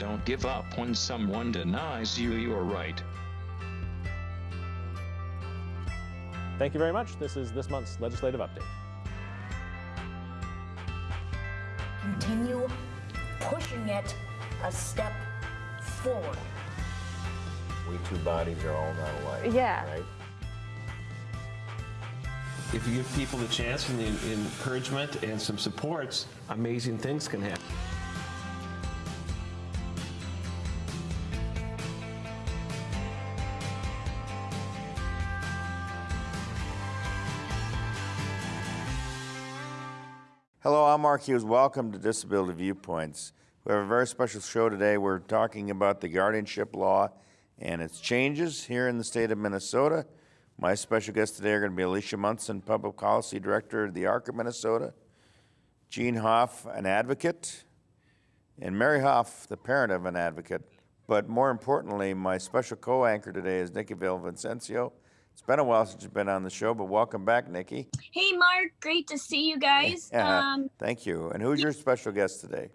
Don't give up when someone denies you your right. Thank you very much. This is this month's legislative update. Continue pushing it a step forward. We two bodies are all not alike. Yeah. Right? If you give people the chance and the encouragement and some supports, amazing things can happen. Mark Hughes. Welcome to Disability Viewpoints. We have a very special show today. We're talking about the guardianship law and its changes here in the state of Minnesota. My special guests today are going to be Alicia Munson, Public Policy Director of the ARC of Minnesota, Jean Hoff, an advocate, and Mary Hoff, the parent of an advocate. But more importantly, my special co-anchor today is Nikki Villavicencio. It's been a while since you've been on the show, but welcome back, Nikki. Hey, Mark. Great to see you guys. Um, Thank you. And who's your special guest today?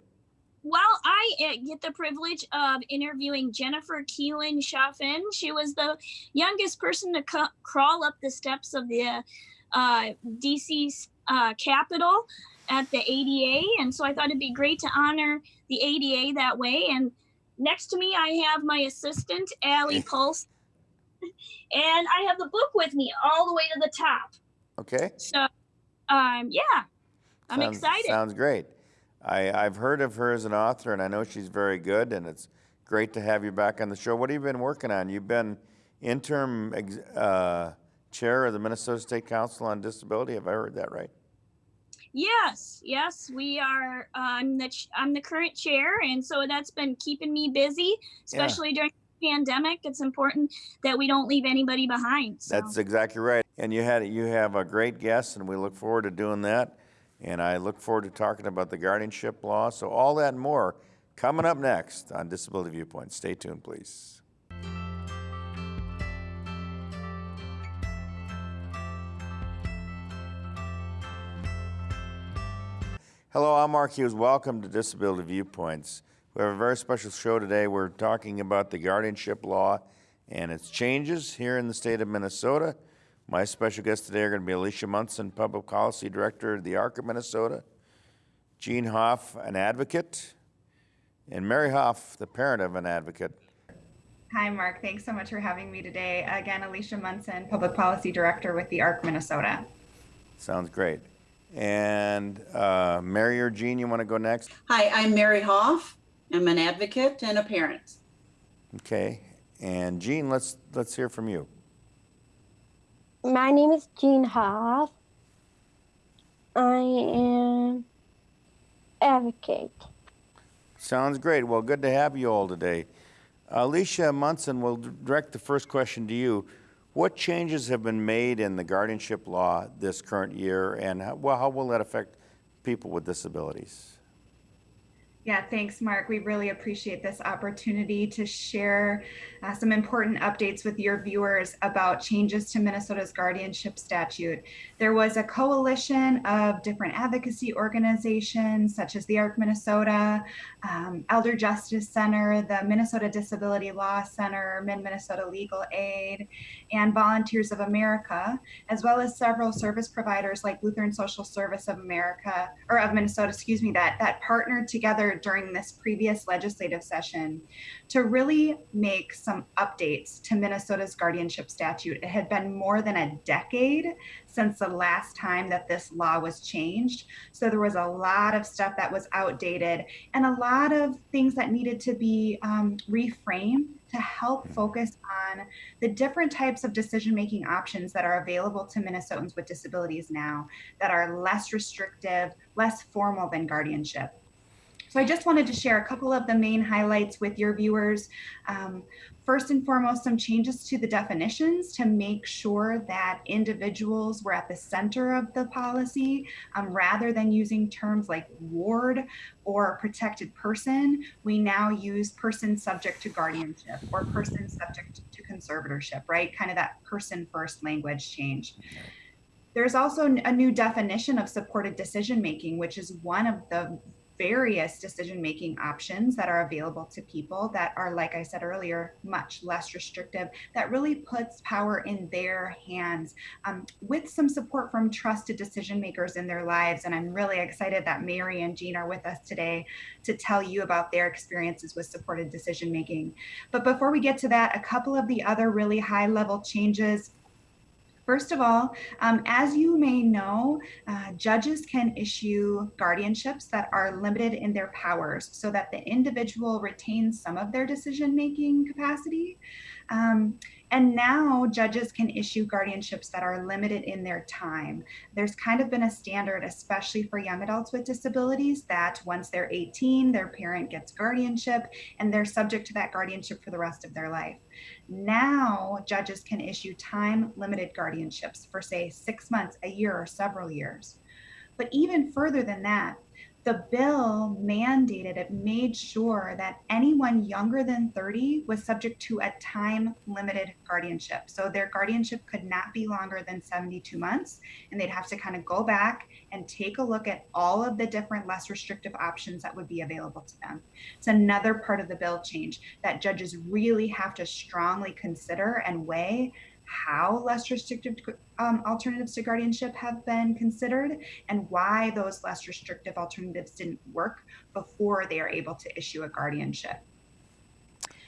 well, I uh, get the privilege of interviewing Jennifer Keelan Chaffin. She was the youngest person to crawl up the steps of the uh, DC uh, Capitol at the ADA. And so I thought it'd be great to honor the ADA that way. And next to me, I have my assistant, Allie Pulse. And I have the book with me all the way to the top. Okay. So, um, yeah, I'm Sounds- excited. Sounds great. I, I've heard of her as an author, and I know she's very good, and it's great to have you back on the show. What have you been working on? You've been interim ex- uh, chair of the Minnesota State Council on Disability. Have I heard that right? Yes, yes, we are. Uh, I'm the ch- I'm the current chair, and so that's been keeping me busy, especially during the pandemic. It's important that we don't leave anybody behind. So. That's exactly right. And you had you have a great guest, and we look forward to doing that. And I look forward to talking about the guardianship law. So all that and more coming up next on Disability Viewpoint. Stay tuned, please. Hello, I'm Mark Hughes. Welcome to Disability Viewpoints. We have a very special show today. We're talking about the guardianship law and its changes here in the state of Minnesota. My special guests today are going to be Alicia Munson, Public Policy Director of the ARC of Minnesota, Jean Hoff, an advocate, and Mary Hoff, the parent of an advocate. Hi, Mark. Thanks so much for having me today. Again, Alicia Munson, Public Policy Director with the ARC Minnesota. Sounds great. And uh, Mary or Jean, you want to go next? Hi, I'm Mary Hoff. I'm an advocate and a parent. Okay. And Jean, let's let's hear from you. My name is Jean Hoff. I am advocate. Sounds great. Well, good to have you all today. Alicia Munson will direct the first question to you. What changes have been made in the guardianship law this current year, and how, well, how will that affect people with disabilities? Yeah, thanks, Mark. We really appreciate this opportunity to share uh, some important updates with your viewers about changes to Minnesota's guardianship statute. There was a coalition of different advocacy organizations, such as the ARC Minnesota, um, Elder Justice Center, the Minnesota Disability Law Center, Mid Minnesota Legal Aid, and Volunteers of America, as well as several service providers like Lutheran Social Service of America, or of Minnesota, excuse me, that, that partnered together during this previous legislative session to really make some updates to Minnesota's guardianship statute. It had been more than a decade since the last time that this law was changed. So there was a lot of stuff that was outdated and a lot of things that needed to be um, reframed to help focus on the different types of decision making options that are available to Minnesotans with disabilities now that are less restrictive, less formal than guardianship. So I just wanted to share a couple of the main highlights with your viewers. Um, first and foremost, some changes to the definitions to make sure that individuals were at the center of the policy um, rather than using terms like ward or protected person. We now use person subject to guardianship or person subject to conservatorship, right? Kind of that person first language change. There's also a new definition of supported decision making, which is one of the various decision making options that are available to people that are, like I said earlier, much less restrictive, that really puts power in their hands um, with some support from trusted decision makers in their lives. And I'm really excited that Mary and Jean are with us today to tell you about their experiences with supported decision making. But before we get to that, a couple of the other really high level changes First of all, um, as you may know, uh, judges can issue guardianships that are limited in their powers so that the individual retains some of their decision making capacity. Um, and now judges can issue guardianships that are limited in their time. There's kind of been a standard, especially for young adults with disabilities, that once they're 18, their parent gets guardianship and they're subject to that guardianship for the rest of their life. Now, judges can issue time limited guardianships for, say, six months, a year, or several years. But even further than that, the bill mandated it made sure that anyone younger than 30 was subject to a time limited guardianship. So their guardianship could not be longer than 72 months and they'd have to kind of go back and take a look at all of the different less restrictive options that would be available to them. It's another part of the bill change that judges really have to strongly consider and weigh how less restrictive um, alternatives to guardianship have been considered and why those less restrictive alternatives didn't work before they are able to issue a guardianship.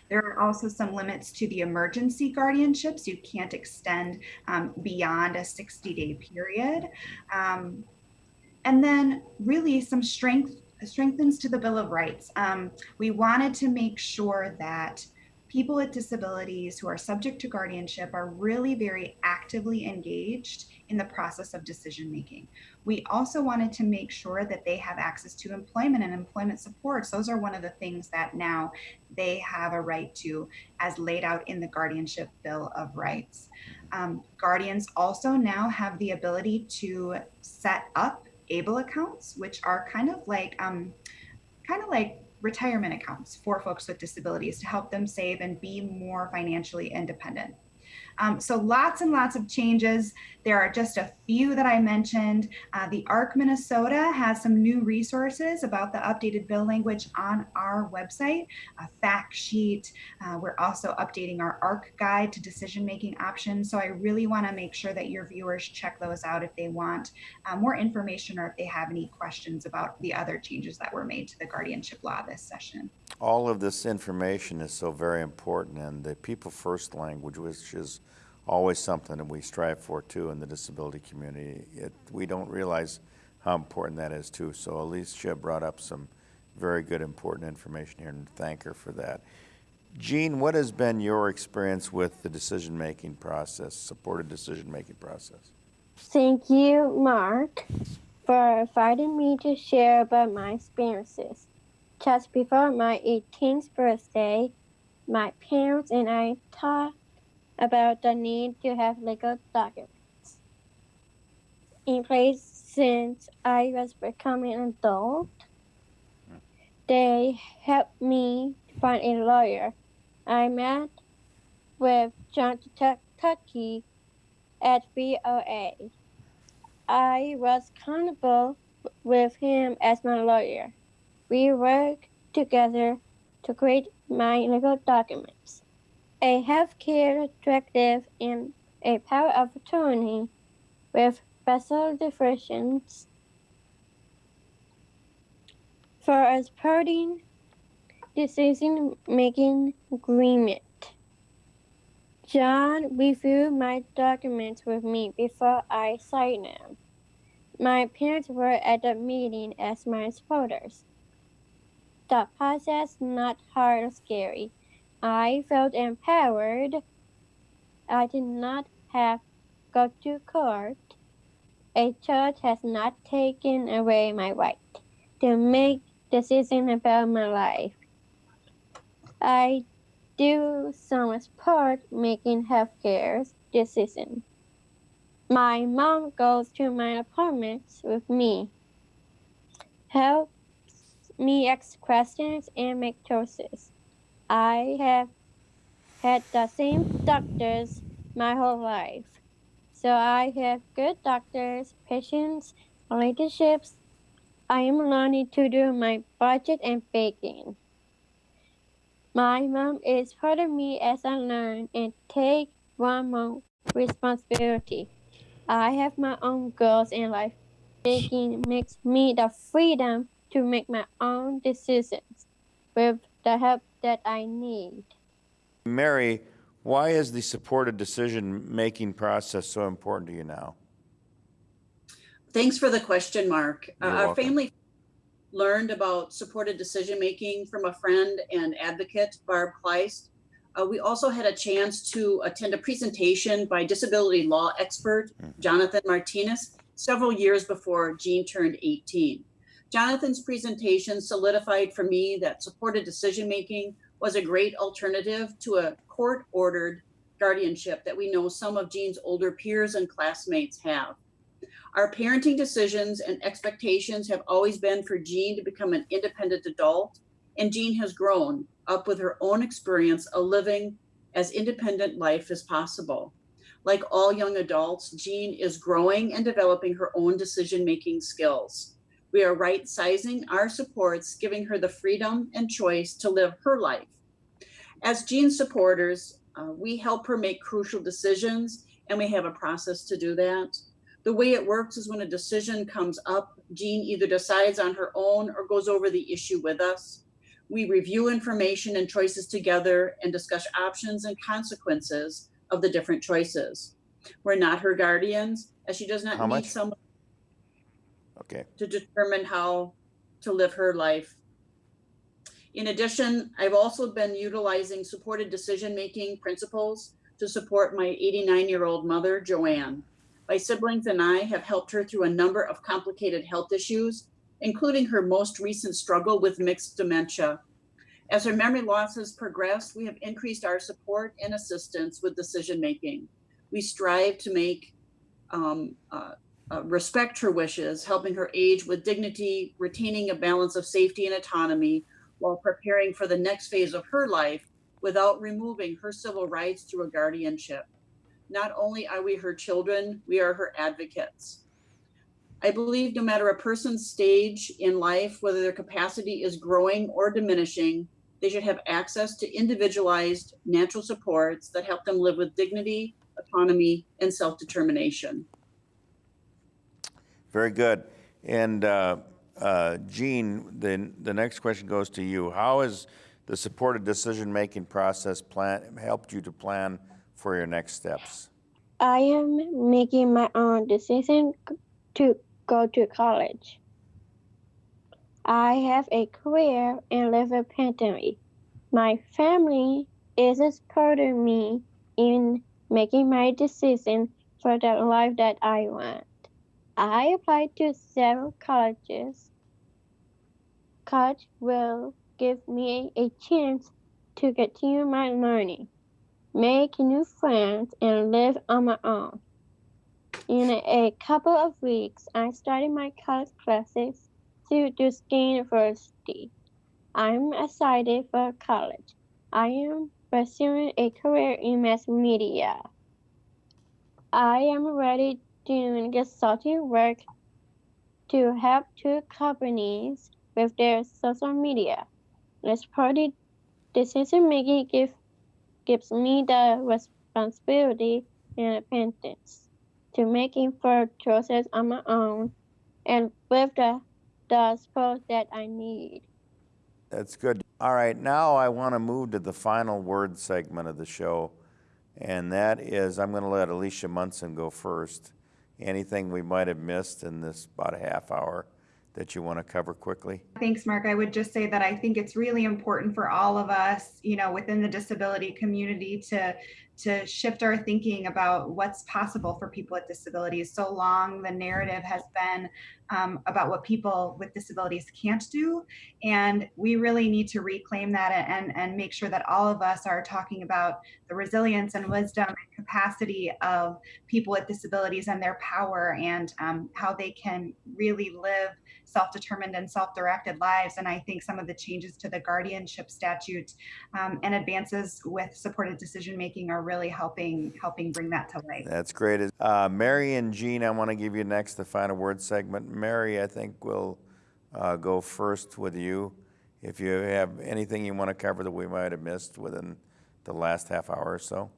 There are also some limits to the emergency guardianships. You can't extend um, beyond a 60 day period. Um, and then really some strength strengthens to the Bill of Rights. Um, we wanted to make sure that people with disabilities who are subject to guardianship are really very actively engaged in the process of decision making. We also wanted to make sure that they have access to employment and employment supports. Those are one of the things that now they have a right to as laid out in the Guardianship Bill of Rights. Um, guardians also now have the ability to set up ABLE accounts, which are kind of like um, kind of like retirement accounts for folks with disabilities to help them save and be more financially independent. Um, so lots and lots of changes. There are just a few that I mentioned. Uh, the ARC Minnesota has some new resources about the updated bill language on our website, a fact sheet. Uh, we're also updating our ARC guide to decision-making options. So I really wanna make sure that your viewers check those out if they want uh, more information or if they have any questions about the other changes that were made to the guardianship law this session. All of this information is so very important and the people first language, which is always something that we strive for too in the disability community. It, we don't realize how important that is too. So Alicia brought up some very good important information here and thank her for that. Jean, what has been your experience with the decision-making process, supported decision-making process? Thank you, Mark, for inviting me to share about my experiences. Just before my 18th birthday, my parents and I talked about the need to have legal documents in place since I was becoming an adult. They helped me find a lawyer. I met with John Tucky at VOA. I was comfortable with him as my lawyer. We worked together to create my legal documents a healthcare directive and a power of attorney with special definitions for a parting decision making agreement. John reviewed my documents with me before I signed them. My parents were at the meeting as my supporters. The process not hard or scary. I felt empowered. I did not have go to court. A judge has not taken away my right to make decisions about my life. I do some support making healthcare decisions. My mom goes to my appointments with me, helps me ask questions and make choices. I have had the same doctors my whole life. So I have good doctors, patients, relationships, I am learning to do my budget and baking. My mom is proud of me as I learn and take one more responsibility. I have my own goals in life. Baking makes me the freedom to make my own decisions with the help that I need. Mary, why is the supported decision-making process so important to you now? Thanks for the question, Mark. Uh, Our family learned about supported decision-making from a friend and advocate, Barb Kleist. Uh, we also had a chance to attend a presentation by disability law expert Jonathan Martinis several years before Jean turned 18. Jonathan's presentation solidified for me that supported decision-making was a great alternative to a court-ordered guardianship that we know some of Jean's older peers and classmates have. Our parenting decisions and expectations have always been for Jean to become an independent adult, and Jean has grown up with her own experience of living as independent life as possible. Like all young adults, Jean is growing and developing her own decision-making skills. We are right sizing our supports, giving her the freedom and choice to live her life. As Jean's supporters, uh, we help her make crucial decisions, and we have a process to do that. The way it works is when a decision comes up, Jean either decides on her own or goes over the issue with us. We review information and choices together and discuss options and consequences of the different choices. We're not her guardians, as she does not How need much? someone Okay. to determine how to live her life. In addition, I've also been utilizing supported decision-making principles to support my 89-year-old mother, Joanne. My siblings and I have helped her through a number of complicated health issues, including her most recent struggle with mixed dementia. As her memory loss has progressed, we have increased our support and assistance with decision-making. We strive to make um, uh, uh, respect her wishes, helping her age with dignity, retaining a balance of safety and autonomy while preparing for the next phase of her life without removing her civil rights through a guardianship. Not only are we her children, we are her advocates. I believe no matter a person's stage in life, whether their capacity is growing or diminishing, they should have access to individualized natural supports that help them live with dignity, autonomy, and self-determination. Very good. And uh, uh, Jean, the, the next question goes to you. How has the supported decision-making process plan, helped you to plan for your next steps? I am making my own decision to go to college. I have a career and live independently. My family is supporting me in making my decision for the life that I want. I applied to several colleges. College will give me a chance to continue my learning make new friends, and live on my own. In a couple of weeks, I started my college classes to Duquesne University. I'm excited for college. I am pursuing a career in mass media. I am ready doing consulting work to help two companies with their social media. This party decision making gives gives me the responsibility and independence to make informed choices on my own and with the, the support that I need. That's good. All right, now I want to move to the final word segment of the show, and that is I'm going to let Alicia Munson go first. Anything we might have missed in this about a half hour that you want to cover quickly? Thanks, Mark. I would just say that I think it's really important for all of us, you know, within the disability community to to shift our thinking about what's possible for people with disabilities. So long, the narrative has been um, about what people with disabilities can't do, and we really need to reclaim that and and make sure that all of us are talking about the resilience and wisdom and capacity of people with disabilities and their power and um, how they can really live self-determined and self-directed lives. And I think some of the changes to the guardianship statute um, and advances with supported decision-making are really helping helping bring that to light. That's great. Uh, Mary and Jean, I want to give you next the final word segment. Mary, I think, we'll uh, go first with you. If you have anything you want to cover that we might have missed within the last half hour or so.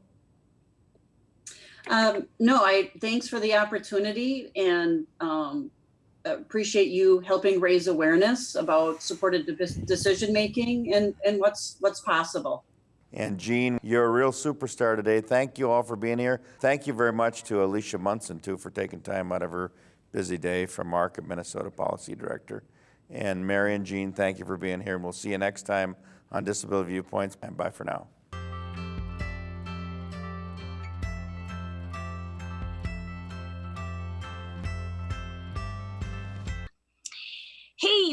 Um, no, I, thanks for the opportunity and, um, appreciate you helping raise awareness about supported de- decision-making and, and what's, what's possible. And Jean, you're a real superstar today. Thank you all for being here. Thank you very much to Alicia Munson, too, for taking time out of her busy day from Market, Minnesota Policy Director. And Mary and Jean, thank you for being here. And we'll see you next time on Disability Viewpoints. And bye for now.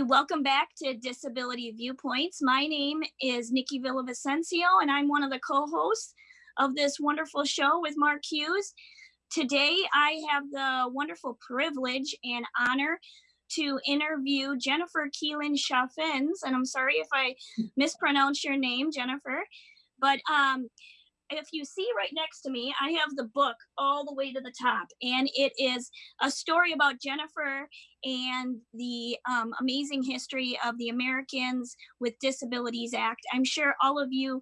Welcome back to Disability Viewpoints. My name is Nikki Villavicencio, and I'm one of the co-hosts of this wonderful show with Mark Hughes. Today, I have the wonderful privilege and honor to interview Jennifer Keelan Chaffins, and I'm sorry if I mispronounce your name, Jennifer, but um, if you see right next to me, I have the book all the way to the top, and it is a story about Jennifer and the um, amazing history of the Americans with Disabilities Act. I'm sure all of you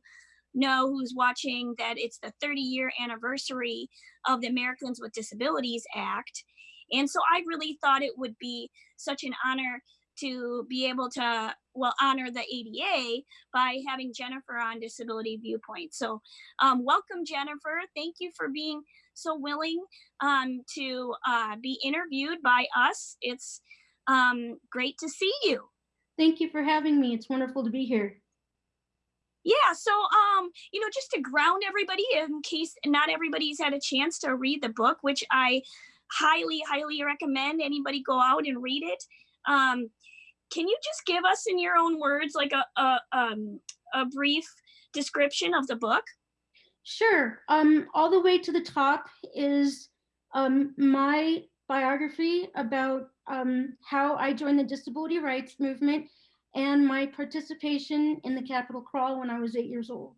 know who's watching that it's the 30 year anniversary of the Americans with Disabilities Act. And so I really thought it would be such an honor to be able to well honor the ADA by having Jennifer on Disability Viewpoint. So um, welcome Jennifer. Thank you for being so willing um, to uh, be interviewed by us. It's um, great to see you. Thank you for having me. It's wonderful to be here. Yeah, so um, you know, just to ground everybody in case not everybody's had a chance to read the book, which I highly, highly recommend anybody go out and read it. Um, can you just give us in your own words like a a, um, a brief description of the book? Sure. Um, all the way to the top is um, my biography about um, how I joined the disability rights movement and my participation in the Capitol Crawl when I was eight years old.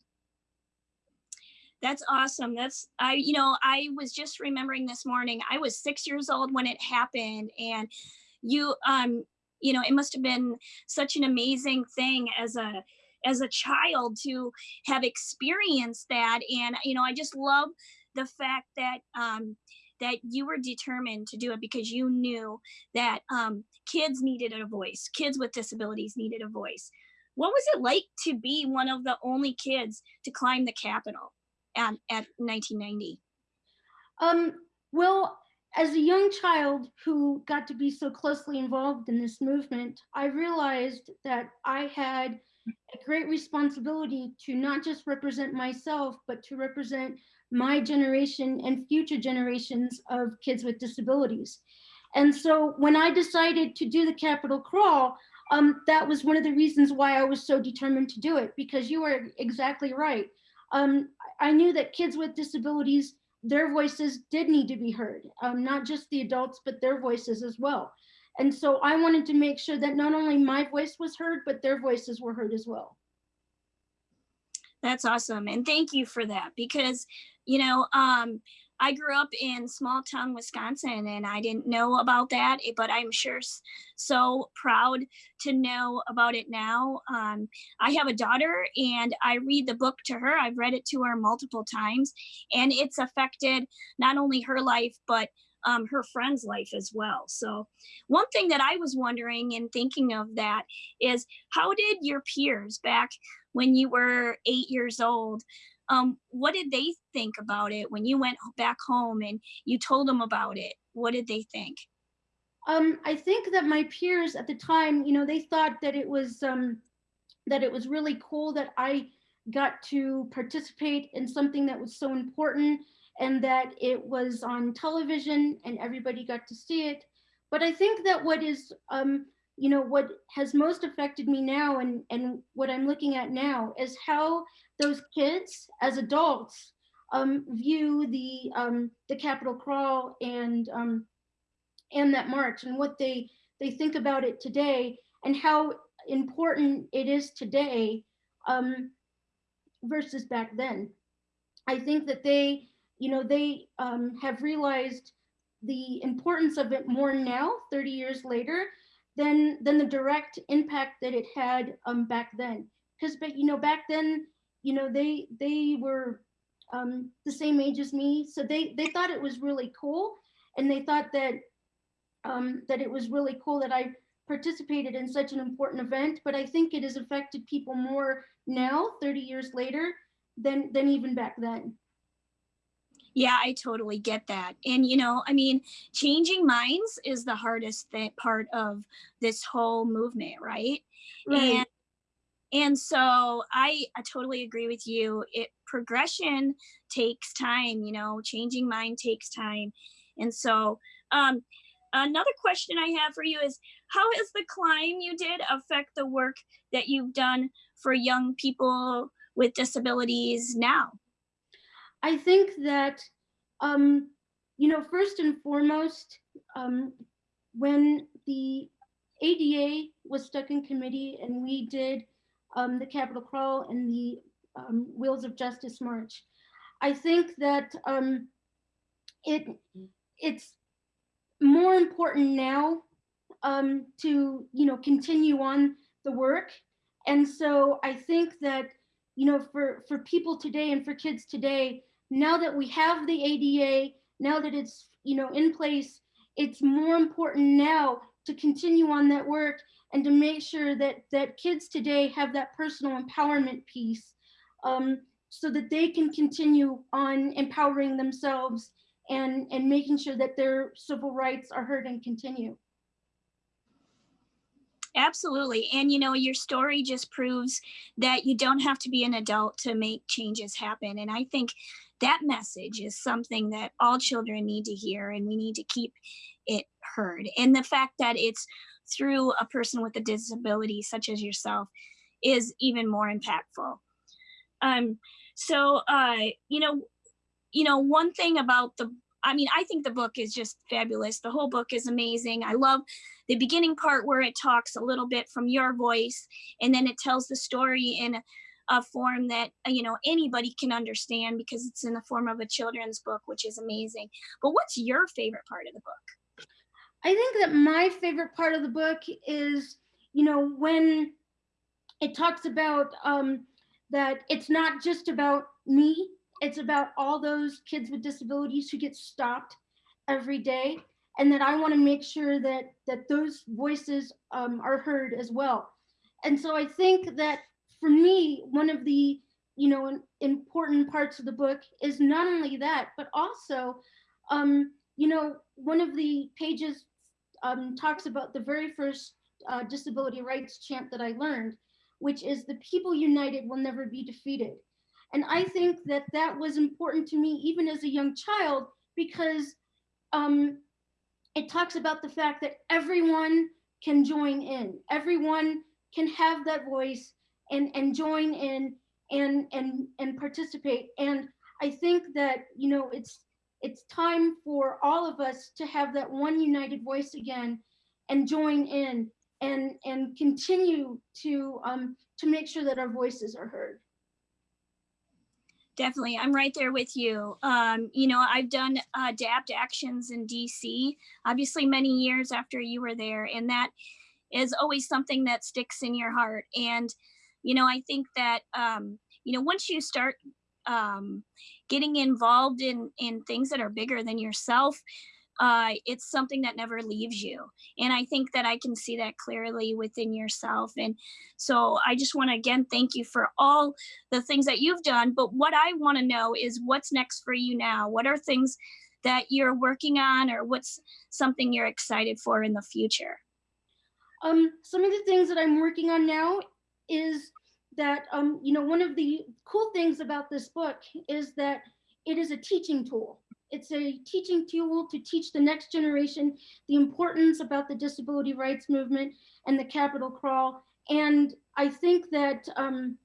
That's awesome. That's I you know, I was just remembering this morning. I was 6 years old when it happened and you um you know, it must have been such an amazing thing as a as a child to have experienced that and you know, I just love the fact that um that you were determined to do it because you knew that um, kids needed a voice, kids with disabilities needed a voice. What was it like to be one of the only kids to climb the Capitol at, at 1990? Um, well, as a young child who got to be so closely involved in this movement, I realized that I had a great responsibility to not just represent myself, but to represent my generation and future generations of kids with disabilities. And so when I decided to do the Capitol Crawl, um, that was one of the reasons why I was so determined to do it, because you are exactly right. Um, I knew that kids with disabilities, their voices did need to be heard, um, not just the adults, but their voices as well. And so I wanted to make sure that not only my voice was heard, but their voices were heard as well. That's awesome. And thank you for that because, you know, um, I grew up in small town Wisconsin and I didn't know about that, eh, but I'm sure so proud to know about it now. Um, I have a daughter and I read the book to her. I've read it to her multiple times and it's affected not only her life, but um, her friend's life as well. So one thing that I was wondering and thinking of that is how did your peers back when you were eight years old, um, what did they think about it when you went back home and you told them about it? What did they think? Um, I think that my peers at the time, you know, they thought that it was um, that it was really cool that I got to participate in something that was so important and that it was on television and everybody got to see it. But I think that what is, um, you know, what has most affected me now and, and what I'm looking at now is how those kids as adults um, view the, um, the Capitol Crawl and, um, and that march and what they, they think about it today and how important it is today um, versus back then. I think that they you know, they um, have realized the importance of it more now, 30 years later, than than the direct impact that it had um, back then. Because, but you know, back then, you know, they they were um, the same age as me, so they they thought it was really cool, and they thought that um, that it was really cool that I participated in such an important event. But I think it has affected people more now, 30 years later, than than even back then. Yeah, I totally get that. And, you know, I mean, changing minds is the hardest part of this whole movement, right? Right. And, and so I, I totally agree with you. It progression takes time, you know, changing mind takes time. And so, um, another question I have for you is how has the climb you did affect the work that you've done for young people with disabilities now? I think that, um, you know, first and foremost, um, when the ADA was stuck in committee and we did um, the Capitol Crawl and the um, Wheels of Justice March, I think that um, it it's more important now um, to you know continue on the work, and so I think that you know for for people today and for kids today, now that we have the ADA, now that it's you know in place, it's more important now to continue on that work and to make sure that that kids today have that personal empowerment piece um, so that they can continue on empowering themselves and and making sure that their civil rights are heard and continue. Absolutely. And you know, your story just proves that you don't have to be an adult to make changes happen. And I think that message is something that all children need to hear and we need to keep it heard. And the fact that it's through a person with a disability such as yourself is even more impactful. Um, so, uh, you know, you know, one thing about the I mean, I think the book is just fabulous. The whole book is amazing. I love the beginning part where it talks a little bit from your voice and then it tells the story in a, form that uh, you know anybody can understand because it's in the form of a children's book which is amazing but what's your favorite part of the book I think that my favorite part of the book is, you know, when it talks about um, that it's not just about me, it's about all those kids with disabilities who get stopped every day, and that I want to make sure that that those voices um, are heard as well. And so I think that for me, one of the you know important parts of the book is not only that, but also, um, you know, one of the pages um, talks about the very first uh, disability rights chant that I learned, which is the people united will never be defeated. And I think that that was important to me even as a young child because um, it talks about the fact that everyone can join in, everyone can have that voice and, and join in and, and, and participate. And I think that, you know, it's it's time for all of us to have that one united voice again and join in and and continue to um, to make sure that our voices are heard. Definitely, I'm right there with you. Um, you know, I've done uh, ADAPT actions in DC, obviously many years after you were there, and that is always something that sticks in your heart. And you know, I think that um, you know once you start um, getting involved in in things that are bigger than yourself uh, it's something that never leaves you. And i think that i can see that clearly within yourself. And so i just want to again thank you for all the things that you've done. But what i want to know is what's next for you now? What are things that you're working on or what's something you're excited for in the future? Um, some of the things that i'm working on now is that um, you know one of the cool things about this book is that it is a teaching tool. It's a teaching tool to teach the next generation the importance about the disability rights movement and the Capitol Crawl. And I think that um,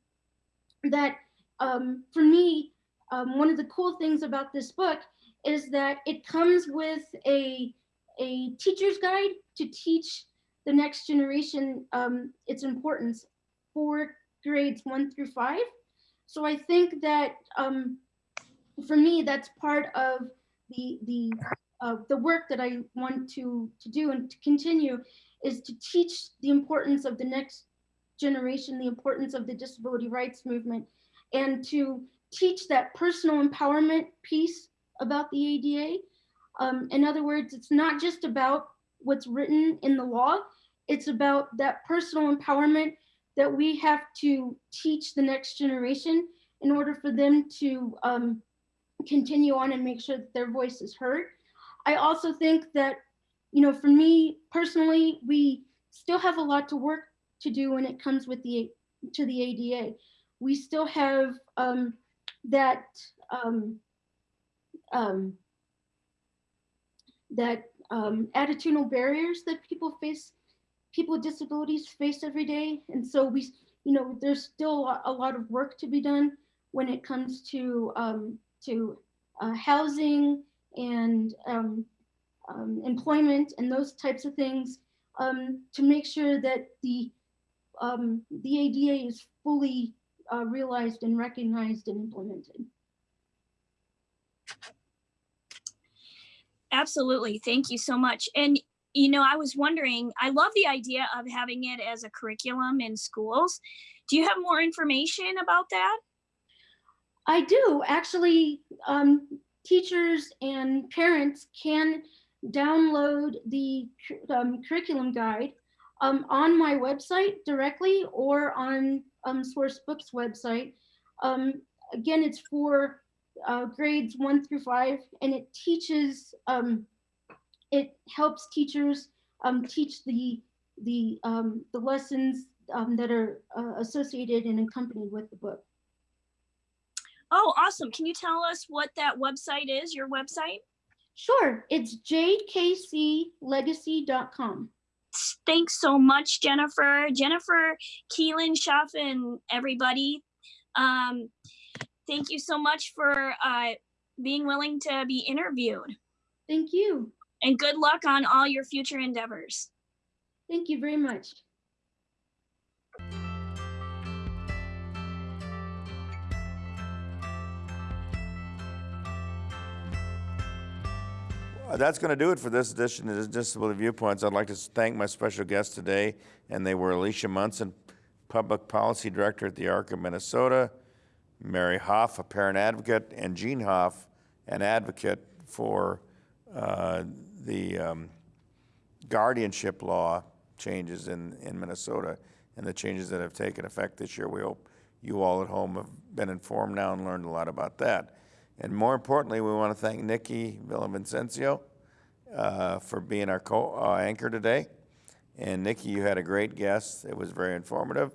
that um, for me, um, one of the cool things about this book is that it comes with a a teacher's guide to teach the next generation um, its importance for grades one through five. So I think that um, for me, that's part of the the uh, the work that I want to to do and to continue is to teach the importance of the next generation, the importance of the disability rights movement, and to teach that personal empowerment piece about the ADA. Um, in other words, it's not just about what's written in the law, it's about that personal empowerment that we have to teach the next generation in order for them to um, continue on and make sure that their voice is heard. I also think that, you know, for me personally, we still have a lot to work to do when it comes with the to the ADA. We still have um, that um, um, that um, attitudinal barriers that people face, people with disabilities face every day, and so we, you know, there's still a lot, of work to be done when it comes to um, to uh, housing and um, um, employment and those types of things um, to make sure that the um, the ADA is fully uh, realized and recognized and implemented. Absolutely. Thank you so much. And, you know, I was wondering, I love the idea of having it as a curriculum in schools. Do you have more information about that? I do actually. Um, teachers and parents can download the um, curriculum guide um, on my website directly or on um, Sourcebooks website. Um, again, it's for uh, grades one through five, and it teaches. Um, it helps teachers um, teach the the um, the lessons um, that are uh, associated and accompanied with the book. Oh, awesome. Can you tell us what that website is, your website? Sure, it's jdkclegacy.com. Thanks so much, Jennifer. Jennifer Keelan, Chaffin, everybody. Um, thank you so much for uh, being willing to be interviewed. Thank you. And good luck on all your future endeavors. Thank you very much. That's going to do it for this edition of Disability Viewpoints. I'd like to thank my special guests today, and they were Alicia Munson, Public Policy Director at the ARC of Minnesota, Mary Hoff, a parent advocate, and Jean Hoff, an advocate for uh, the um, guardianship law changes in, in Minnesota and the changes that have taken effect this year. We hope you all at home have been informed now and learned a lot about that. And more importantly, we want to thank Nikki Villavicencio uh, for being our co-anchor today. And Nikki, you had a great guest. It was very informative.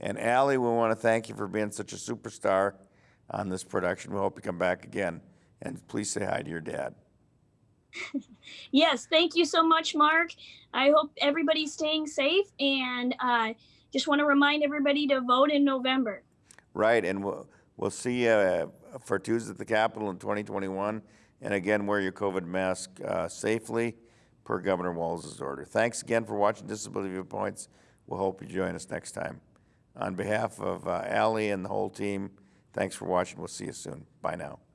And Allie, we want to thank you for being such a superstar on this production. We hope you come back again. And please say hi to your dad. Yes, thank you so much, Mark. I hope everybody's staying safe and uh, just want to remind everybody to vote in November. Right, and we'll, we'll see you uh, for Tuesday at the Capitol in 2021. And again, wear your COVID mask uh, safely per Governor Walz's order. Thanks again for watching Disability Viewpoints. We'll hope you join us next time. On behalf of uh, Ally and the whole team, thanks for watching. We'll see you soon. Bye now.